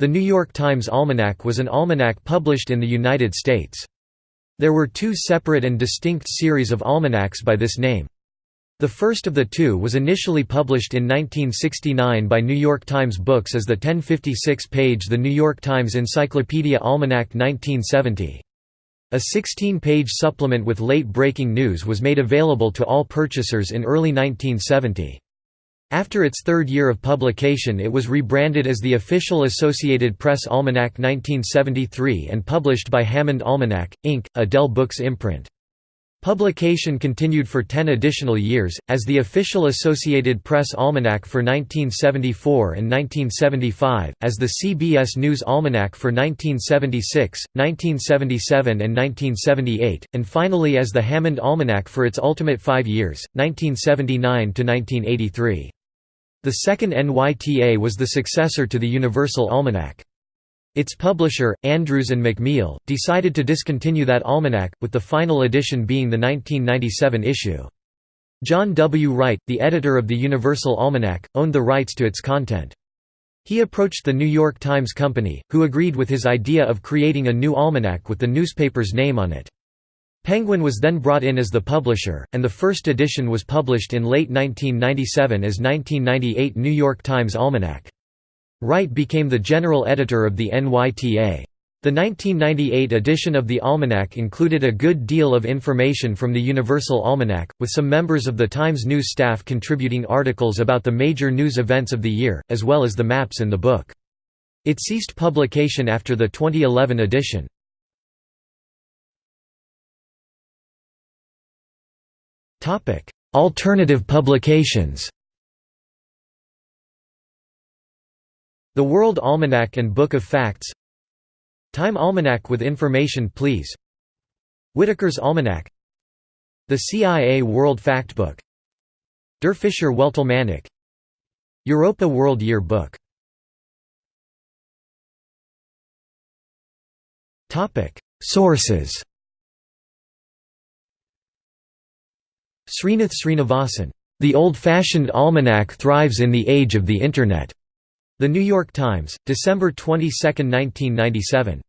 The New York Times Almanac was an almanac published in the United States. There were two separate and distinct series of almanacs by this name. The first of the two was initially published in 1969 by New York Times Books as the 1056-page The New York Times Encyclopedia Almanac 1970. A 16-page supplement with late-breaking news was made available to all purchasers in early 1970. After its third year of publication it was rebranded as the Official Associated Press Almanac 1973 and published by Hammond Almanac, Inc., a Dell Books imprint. Publication continued for ten additional years, as the Official Associated Press Almanac for 1974 and 1975, as the CBS News Almanac for 1976, 1977 and 1978, and finally as the Hammond Almanac for its ultimate five years, 1979 to 1983. The second NYTA was the successor to the Universal Almanac. Its publisher, Andrews and McMeel, decided to discontinue that almanac, with the final edition being the 1997 issue. John W. Wright, the editor of the Universal Almanac, owned the rights to its content. He approached the New York Times Company, who agreed with his idea of creating a new almanac with the newspaper's name on it. Penguin was then brought in as the publisher, and the first edition was published in late 1997 as 1998 New York Times Almanac. Wright became the general editor of the NYTA. The 1998 edition of the Almanac included a good deal of information from the Universal Almanac, with some members of the Times news staff contributing articles about the major news events of the year, as well as the maps in the book. It ceased publication after the 2011 edition. Alternative publications The World Almanac and Book of Facts Time Almanac with information please. Whitaker's Almanac. The CIA World Factbook. Der Fischer Weltalmanach Europa World Year Book Sources Srinath Srinivasan, "...the old-fashioned almanac thrives in the age of the Internet." The New York Times, December 22, 1997.